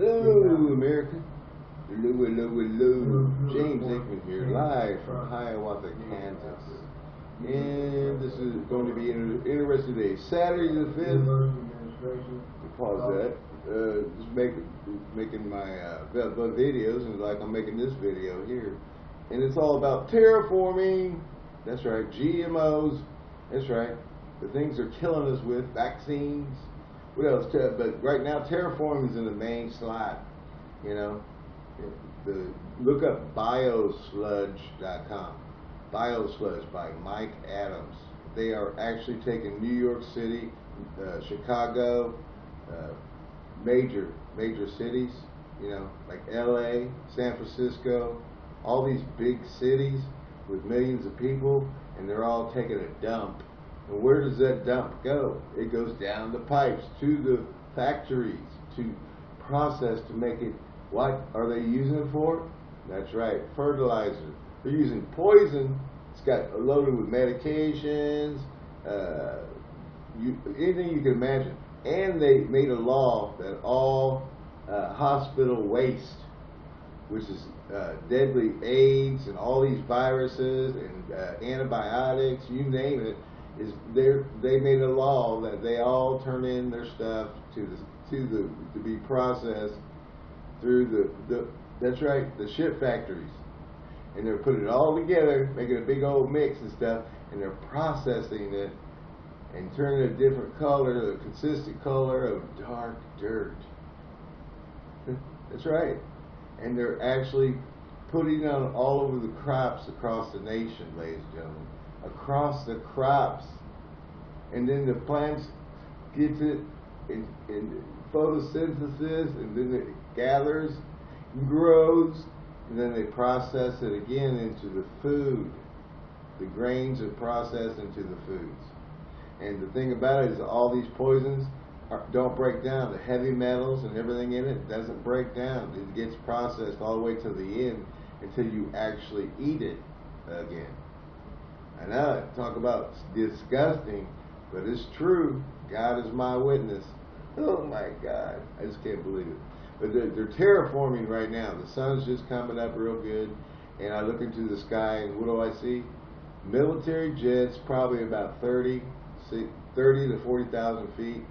Hello, America. Hello, hello, hello. James Aikman here, live from Hiawatha, Kansas. And this is going to be an interesting day. Saturday the 5th. Pause that. Uh, just make, making my uh, videos, and like I'm making this video here. And it's all about terraforming. That's right, GMOs. That's right. The things they're killing us with, vaccines, what else? But right now, terraforming is in the main slide. You know, the look up biosludge.com. Biosludge by Mike Adams. They are actually taking New York City, uh, Chicago, uh, major major cities. You know, like L.A., San Francisco, all these big cities with millions of people, and they're all taking a dump where does that dump go? It goes down the pipes to the factories to process to make it. What are they using it for? That's right, fertilizer. They're using poison. It's got loaded with medications, uh, you, anything you can imagine. And they made a law that all uh, hospital waste, which is uh, deadly AIDS and all these viruses and uh, antibiotics, you name it, is they they made a law that they all turn in their stuff to the to the to be processed through the, the that's right the ship factories. And they're putting it all together making a big old mix and stuff and they're processing it and turning a different color the consistent color of dark dirt. That's right. And they're actually putting it on all over the crops across the nation ladies and gentlemen across the crops. And then the plants gets it in, in photosynthesis and then it gathers and grows and then they process it again into the food. The grains are processed into the foods. And the thing about it is all these poisons are, don't break down. The heavy metals and everything in it doesn't break down. It gets processed all the way to the end until you actually eat it again. I know, talk about disgusting, but it's true. God is my witness. Oh my God, I just can't believe it. But they're, they're terraforming right now. The sun's just coming up real good, and I look into the sky, and what do I see? Military jets, probably about 30, 30 to 40,000 feet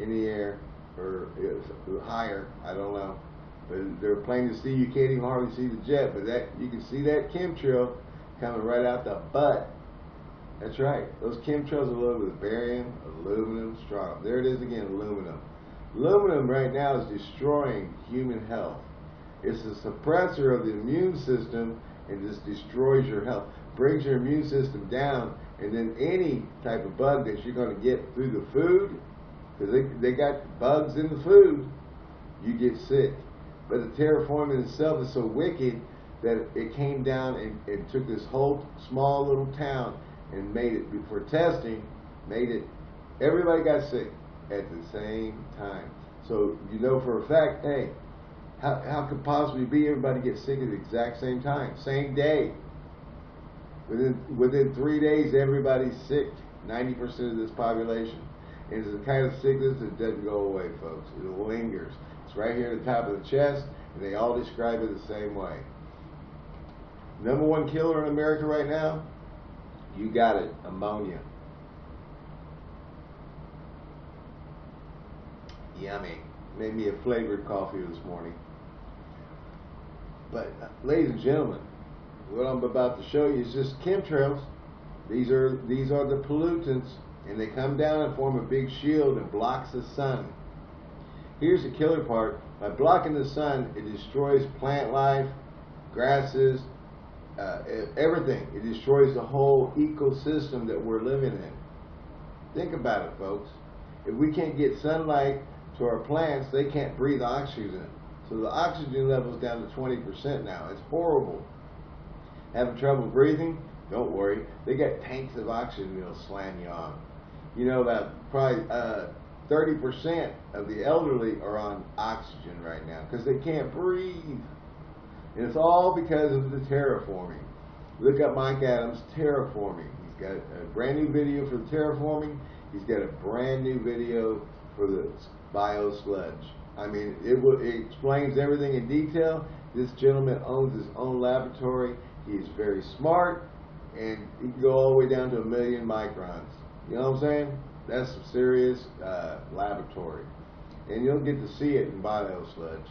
in the air, or uh, higher, I don't know. But they're plain to see. You can't even hardly see the jet, but that you can see that chemtrail coming right out the butt that's right. Those chemtrails are loaded with barium, aluminum, strontium. There it is again, aluminum. Aluminum right now is destroying human health. It's a suppressor of the immune system and just destroys your health. Brings your immune system down and then any type of bug that you're going to get through the food, because they, they got bugs in the food, you get sick. But the terraforming itself is so wicked that it came down and, and took this whole small little town and made it before testing, made it everybody got sick at the same time. So you know for a fact, hey, how, how could possibly be everybody get sick at the exact same time, same day? Within within three days, everybody's sick. Ninety percent of this population. It's a kind of sickness that doesn't go away, folks. It lingers. It's right here at the top of the chest, and they all describe it the same way. Number one killer in America right now you got it, ammonia. Yummy. Made me a flavored coffee this morning. But, uh, ladies and gentlemen, what I'm about to show you is just chemtrails. These are these are the pollutants, and they come down and form a big shield and blocks the sun. Here's the killer part: by blocking the sun, it destroys plant life, grasses, uh, everything. It destroys the whole ecosystem that we're living in. Think about it, folks. If we can't get sunlight to our plants, they can't breathe oxygen. So the oxygen level is down to 20% now. It's horrible. Having trouble breathing? Don't worry. They got tanks of oxygen that'll slam you on. You know, about probably uh, 30% of the elderly are on oxygen right now because they can't breathe. And it's all because of the terraforming. Look up Mike Adams, terraforming. He's got a brand new video for the terraforming. He's got a brand new video for the bio sludge. I mean, it, it explains everything in detail. This gentleman owns his own laboratory. He's very smart, and he can go all the way down to a million microns. You know what I'm saying? That's some serious uh, laboratory. And you'll get to see it in BioSludge,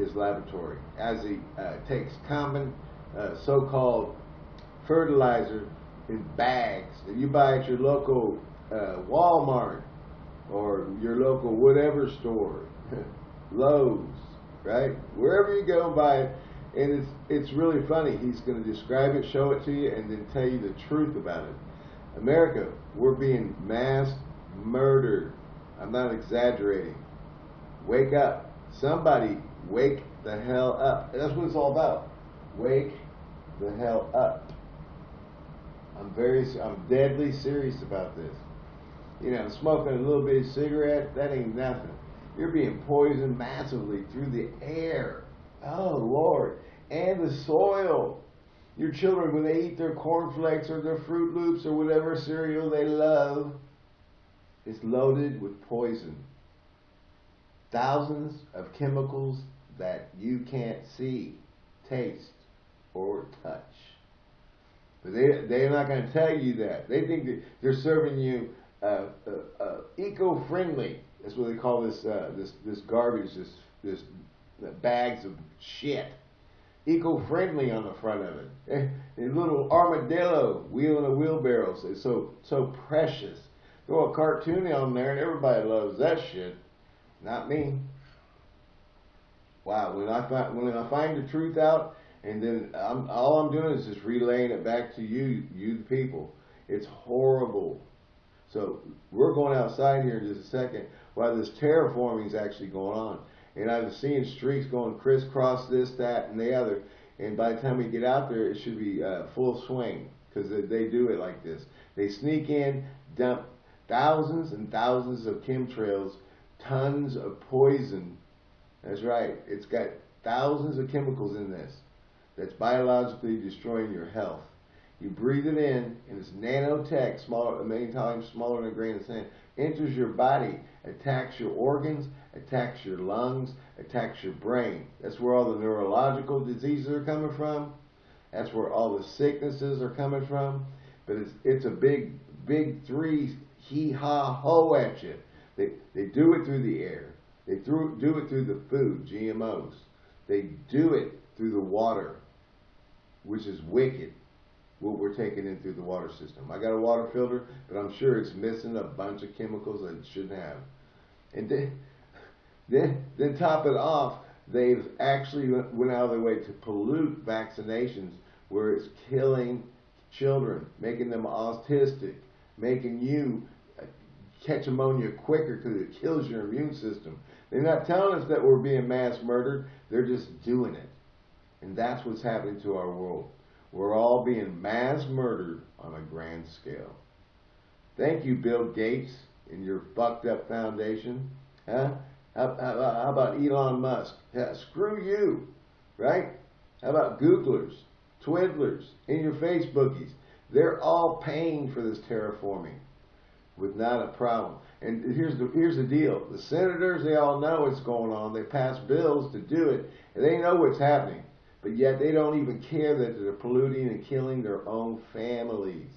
his laboratory, as he uh, takes common uh, so-called fertilizer in bags that you buy at your local uh, Walmart or your local whatever store, Lowe's, right? Wherever you go buy it, and it's it's really funny. He's going to describe it, show it to you, and then tell you the truth about it. America, we're being mass murdered. I'm not exaggerating. Wake up. Somebody wake the hell up. That's what it's all about. Wake the hell up. I'm very, I'm deadly serious about this. You know, smoking a little bit of cigarette, that ain't nothing. You're being poisoned massively through the air. Oh, Lord. And the soil. Your children, when they eat their cornflakes or their Fruit Loops or whatever cereal they love, is loaded with poison. Thousands of chemicals that you can't see, taste, or touch. But they, they're not going to tell you that. They think that they're serving you uh, uh, uh, eco-friendly. That's what they call this, uh, this, this garbage, this, this bags of shit. Eco-friendly on the front of it. A little armadillo wheeling a wheelbarrow. It's so, so precious. Throw a cartoon on there and everybody loves that shit. Not me. Wow, when I find when I find the truth out, and then I'm, all I'm doing is just relaying it back to you, you the people. It's horrible. So we're going outside here in just a second while this terraforming is actually going on. And I've seen streaks going crisscross this, that, and the other. And by the time we get out there, it should be uh, full swing because they, they do it like this. They sneak in, dump thousands and thousands of chemtrails, tons of poison. That's right. It's got thousands of chemicals in this that's biologically destroying your health. You breathe it in, and it's nanotech, smaller, a million times smaller than a grain of sand, enters your body, attacks your organs, attacks your lungs, attacks your brain. That's where all the neurological diseases are coming from. That's where all the sicknesses are coming from. But it's it's a big, big three hee ha ho at you. They they do it through the air. They through, do it through the food, GMOs. They do it through the water, which is wicked what we're taking in through the water system. I got a water filter, but I'm sure it's missing a bunch of chemicals that it shouldn't have. And then, then, then top it off, they've actually went out of their way to pollute vaccinations where it's killing children, making them autistic, making you uh, catch pneumonia quicker because it kills your immune system. They're not telling us that we're being mass murdered, they're just doing it. And that's what's happening to our world. We're all being mass murdered on a grand scale. Thank you, Bill Gates, and your fucked up foundation. Huh? How, how, how about Elon Musk? Yeah, screw you, right? How about Googlers, Twiddlers, and your Facebookies? They're all paying for this terraforming with not a problem. And here's the here's the deal: the senators they all know what's going on. They pass bills to do it, and they know what's happening. But yet they don't even care that they're polluting and killing their own families.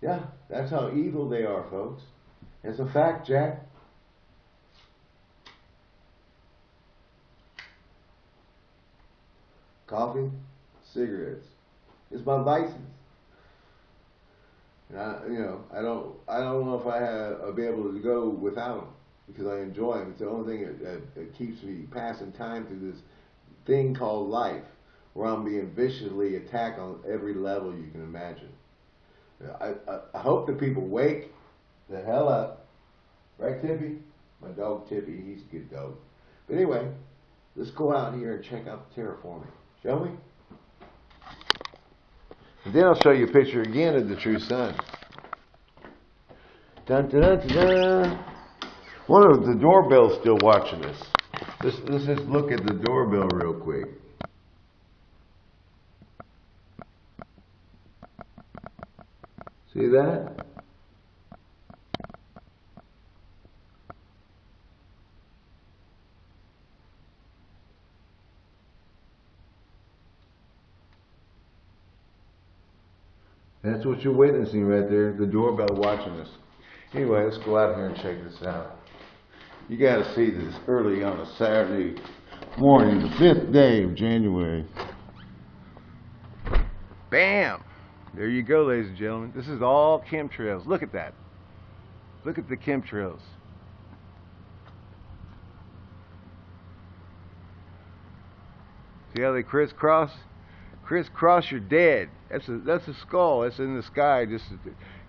Yeah, that's how evil they are, folks. It's a fact, Jack. Coffee, cigarettes. It's my vices. And I, you know, I don't, I don't know if I have, I'll be able to go without them because I enjoy them. It's the only thing that, that, that keeps me passing time through this thing called life, where I'm being viciously attacked on every level you can imagine. I, I, I hope that people wake the hell up. Right, Tippy? My dog Tippy, he's a good dog. But anyway, let's go out here and check out the terraforming, shall we? And then I'll show you a picture again of the true sun. Dun dun dun. One of the doorbell's still watching us. Let's, let's just look at the doorbell real quick. See that? What you're witnessing right there, the doorbell watching us. Anyway, let's go out here and check this out. You gotta see this early on a Saturday morning, the fifth day of January. Bam! There you go, ladies and gentlemen. This is all chemtrails. Look at that. Look at the chemtrails. See how they crisscross? Crisscross, you're dead. That's a that's a skull. That's in the sky. Just to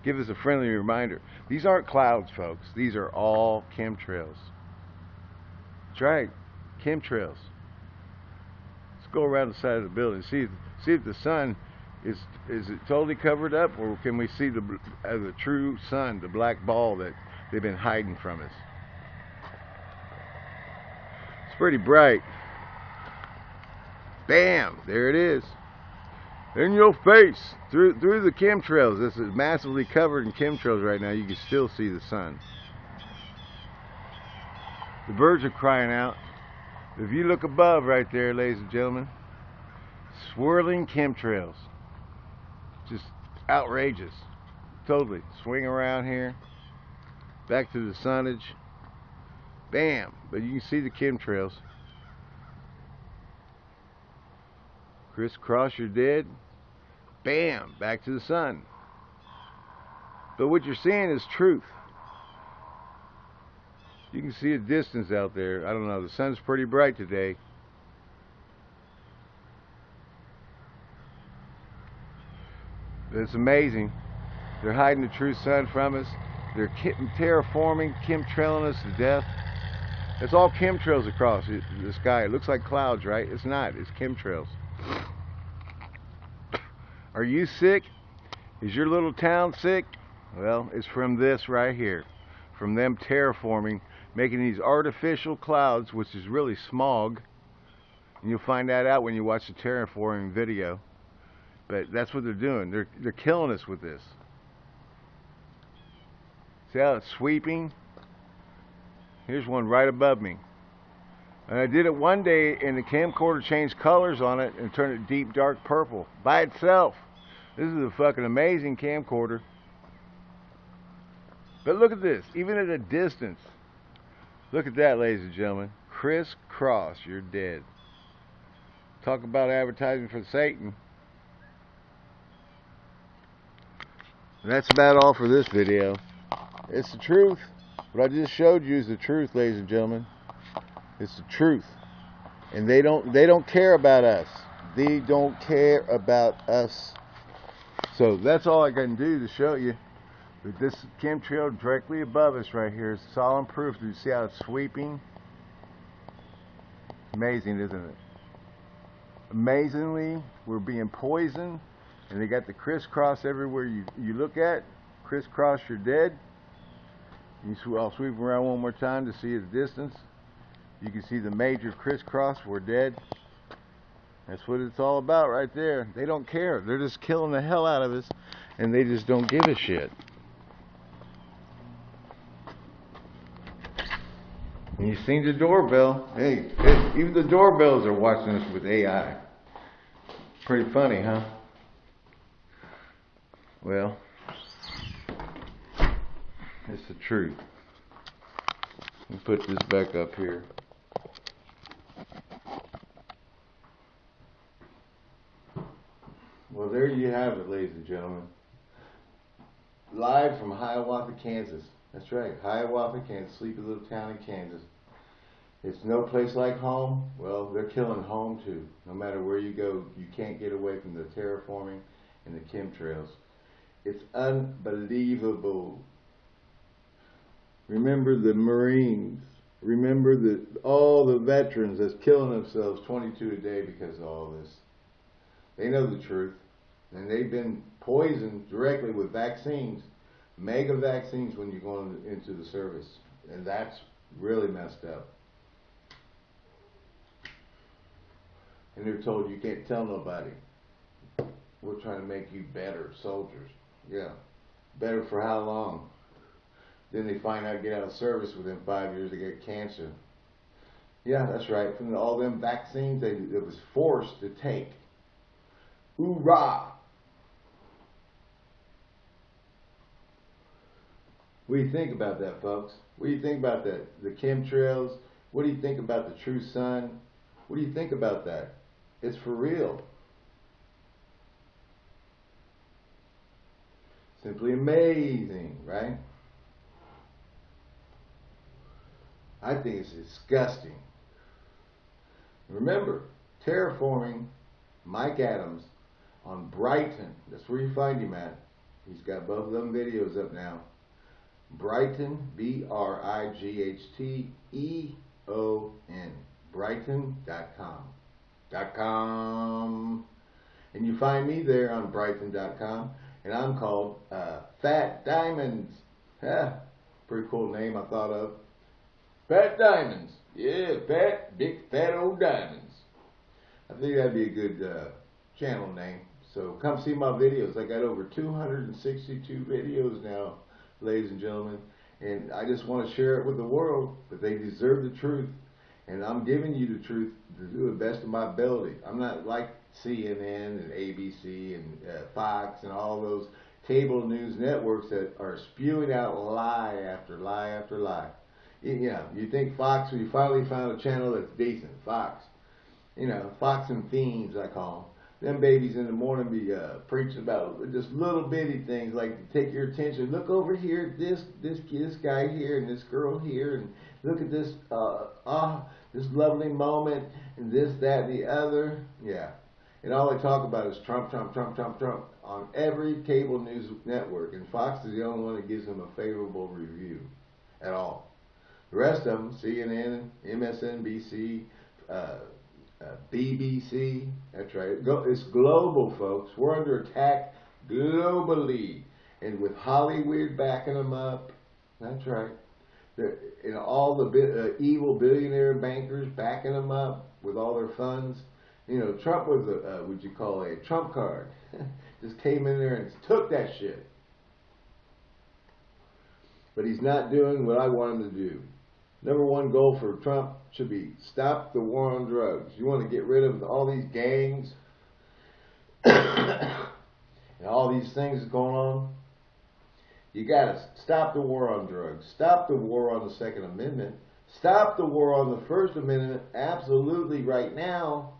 give us a friendly reminder. These aren't clouds, folks. These are all chemtrails. That's right, chemtrails. Let's go around the side of the building. See see if the sun is is it totally covered up, or can we see the uh, the true sun, the black ball that they've been hiding from us? It's pretty bright. Bam! There it is. In your face, through through the chemtrails. This is massively covered in chemtrails right now. You can still see the sun. The birds are crying out. If you look above right there, ladies and gentlemen, swirling chemtrails. Just outrageous. Totally. Swing around here. Back to the sunnage. Bam! But you can see the chemtrails. Crisscross, you're dead. Bam! Back to the sun. But what you're seeing is truth. You can see a distance out there. I don't know. The sun's pretty bright today. But it's amazing. They're hiding the true sun from us. They're terraforming, chemtrailing us to death. It's all chemtrails across the sky. It looks like clouds, right? It's not. It's chemtrails. Are you sick? Is your little town sick? Well, it's from this right here. From them terraforming, making these artificial clouds, which is really smog. And you'll find that out when you watch the terraforming video. But that's what they're doing. They're, they're killing us with this. See how it's sweeping? Here's one right above me. And I did it one day and the camcorder changed colors on it and turned it deep dark purple by itself. This is a fucking amazing camcorder. But look at this, even at a distance. Look at that, ladies and gentlemen. Crisscross, you're dead. Talk about advertising for Satan. that's about all for this video. It's the truth. What I just showed you is the truth, ladies and gentlemen. It's the truth. And they don't they don't care about us. They don't care about us. So that's all I can do to show you. But this chemtrail directly above us right here is solemn proof. You see how it's sweeping? Amazing, isn't it? Amazingly, we're being poisoned and they got the crisscross everywhere you, you look at. Crisscross, you're dead. You sw I'll sweep around one more time to see the distance. You can see the major crisscross, we're dead. That's what it's all about right there. They don't care. They're just killing the hell out of us, and they just don't give a shit. And you seen the doorbell. Hey, even the doorbells are watching us with AI. Pretty funny, huh? Well, it's the truth. Let me put this back up here. Well, there you have it, ladies and gentlemen. Live from Hiawatha, Kansas. That's right, Hiawatha, Kansas, sleepy little town in Kansas. It's no place like home. Well, they're killing home too. No matter where you go, you can't get away from the terraforming and the chemtrails. It's unbelievable. Remember the Marines. Remember the all the veterans that's killing themselves 22 a day because of all this. They know the truth. And they've been poisoned directly with vaccines, mega vaccines when you go into the service. And that's really messed up. And they're told you can't tell nobody. We're trying to make you better soldiers. Yeah. Better for how long? Then they find out get out of service within five years they get cancer. Yeah, that's right. From all them vaccines they it was forced to take. Hoorah! What do you think about that, folks? What do you think about that? The chemtrails? What do you think about the true sun? What do you think about that? It's for real. Simply amazing, right? I think it's disgusting. Remember, terraforming Mike Adams on Brighteon. That's where you find him at. He's got both of them videos up now. Brighteon, B-R-I-G-H-T-E-O-N. Brighteon.com. Dot com. And you find me there on Brighteon.com. And I'm called uh, Fat Diamonds. Yeah, pretty cool name I thought of. Fat Diamonds. Yeah, fat, big, fat old diamonds. I think that'd be a good uh, channel name. So come see my videos. I got over 262 videos now, ladies and gentlemen. And I just want to share it with the world, but they deserve the truth. And I'm giving you the truth to do the best of my ability. I'm not like CNN and ABC and uh, Fox and all those cable news networks that are spewing out lie after lie after lie. You know, you think Fox, you finally found a channel that's decent, Fox. You know, Fox and Fiends, I call them. Them babies in the morning be uh, preaching about just little bitty things like take your attention. Look over here, this this this guy here and this girl here, and look at this uh, ah this lovely moment and this that and the other. Yeah, and all they talk about is Trump, Trump, Trump, Trump, Trump on every cable news network. And Fox is the only one that gives them a favorable review at all. The rest of them, CNN, MSNBC, uh, uh, BBC, that's right. It's global, folks. We're under attack globally. And with Hollywood backing them up, that's right. And all the uh, evil billionaire bankers backing them up with all their funds. You know, Trump was a, uh, what you call a trump card. Just came in there and took that shit. But he's not doing what I want him to do. Number one goal for Trump should be stop the war on drugs. You want to get rid of all these gangs and all these things going on. You got to stop the war on drugs. Stop the war on the Second Amendment. Stop the war on the First Amendment. Absolutely, right now,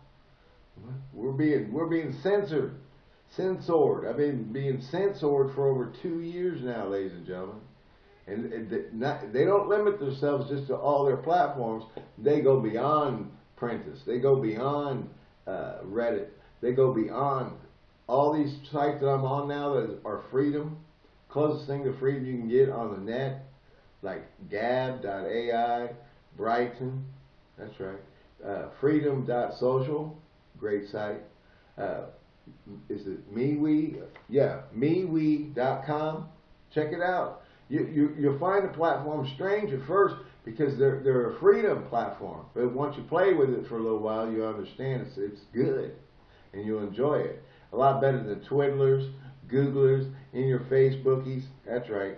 we're being we're being censored, censored. I've been being censored for over two years now, ladies and gentlemen. And they don't limit themselves just to all their platforms. They go beyond Prentice. They go beyond uh, Reddit. They go beyond all these sites that I'm on now that are freedom. Closest thing to freedom you can get on the net, like Gab.ai, Brighteon, that's right, uh, Freedom.social, great site. Uh, is it MeWe? Yeah, MeWe.com. Check it out. You, you, you'll find the platform strange at first because they're, they're a freedom platform. But once you play with it for a little while, you understand it's, it's good and you'll enjoy it. A lot better than Twiddlers, Googlers, in your Facebookies. That's right.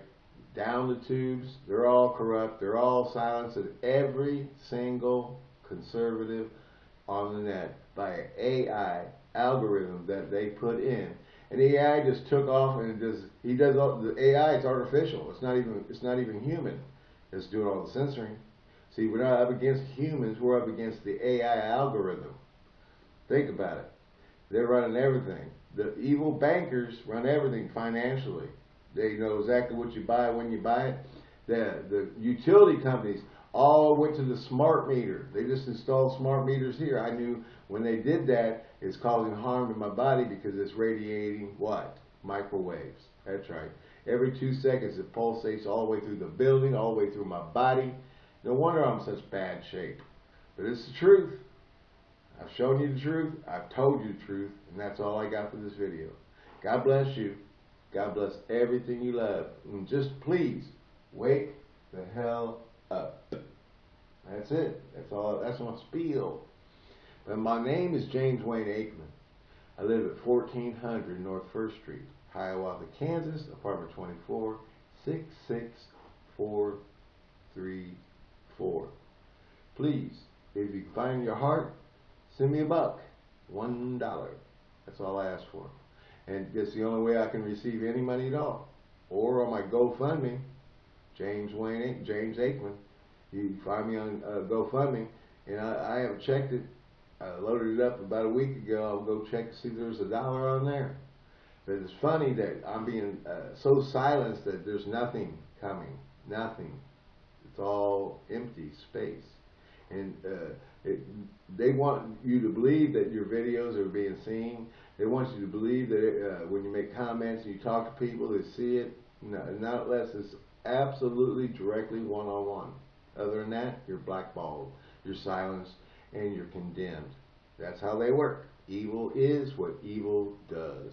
Down the tubes. They're all corrupt. They're all silenced. At every single conservative on the net by AI algorithm that they put in and AI just took off and does he does all the AI is artificial. It's not even it's not even human. It's doing all the censoring. See, we're not up against humans, we're up against the AI algorithm. Think about it. They're running everything. The evil bankers run everything financially. They know exactly what you buy when you buy it. The the utility companies all went to the smart meter. They just installed smart meters here. I knew when they did that, it's causing harm to my body because it's radiating what? Microwaves. That's right. Every two seconds it pulsates all the way through the building, all the way through my body. No wonder I'm in such bad shape. But it's the truth. I've shown you the truth. I've told you the truth. And that's all I got for this video. God bless you. God bless everything you love. And just please, wake the hell up. That's it. That's all. That's my spiel. But my name is James Wayne Aikman. I live at 1400 North First Street, Hiawatha, Kansas, apartment 24, 66434. Please, if you find your heart, send me a buck. One dollar. That's all I ask for. And it's the only way I can receive any money at all. Or on my GoFundMe, James Wayne, James Aikman. You find me on uh, GoFundMe, and I, I haven't checked it. I loaded it up about a week ago. I'll go check to see if there's a dollar on there. But it's funny that I'm being uh, so silenced that there's nothing coming, nothing. It's all empty space, and uh, it, they want you to believe that your videos are being seen. They want you to believe that uh, when you make comments and you talk to people, they see it. No, not unless it's absolutely directly one-on-one. Other than that, you're blackballed, you're silenced, and you're condemned. That's how they work. Evil is what evil does.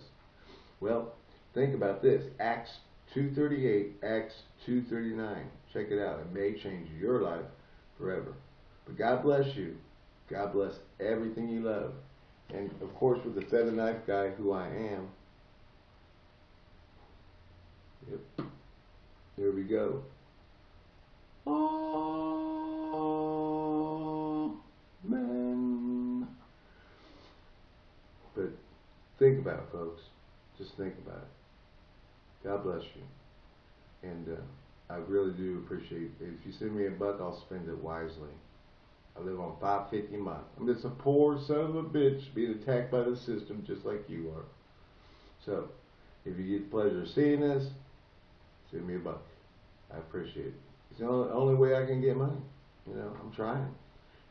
Well, think about this. Acts 2.38, Acts 2.39. Check it out. It may change your life forever. But God bless you. God bless everything you love. And of course, with the feather knife guy, who I am. Yep. There we go. Folks. Just think about it. God bless you. And uh, I really do appreciate it. If you send me a buck, I'll spend it wisely. I live on five fifty a month. I'm just a poor son of a bitch being attacked by the system just like you are. So, if you get the pleasure of seeing this, send me a buck. I appreciate it. It's the only, only way I can get money. You know, I'm trying.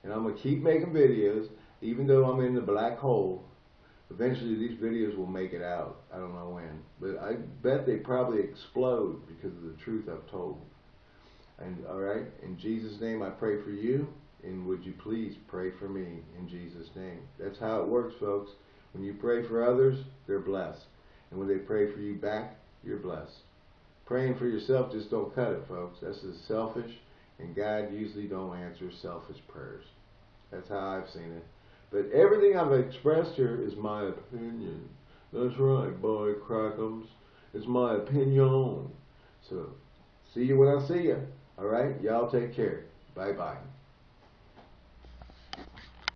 And I'm going to keep making videos, even though I'm in the black hole. Eventually, these videos will make it out. I don't know when. But I bet they probably explode because of the truth I've told. And, all right, in Jesus' name, I pray for you. And would you please pray for me in Jesus' name? That's how it works, folks. When you pray for others, they're blessed. And when they pray for you back, you're blessed. Praying for yourself just don't cut it, folks. That's just selfish, and God usually don't answer selfish prayers. That's how I've seen it. But everything I've expressed here is my opinion. That's right, boy crackums. It's my opinion. So, see you when I see you. All right? Y'all take care. Bye-bye.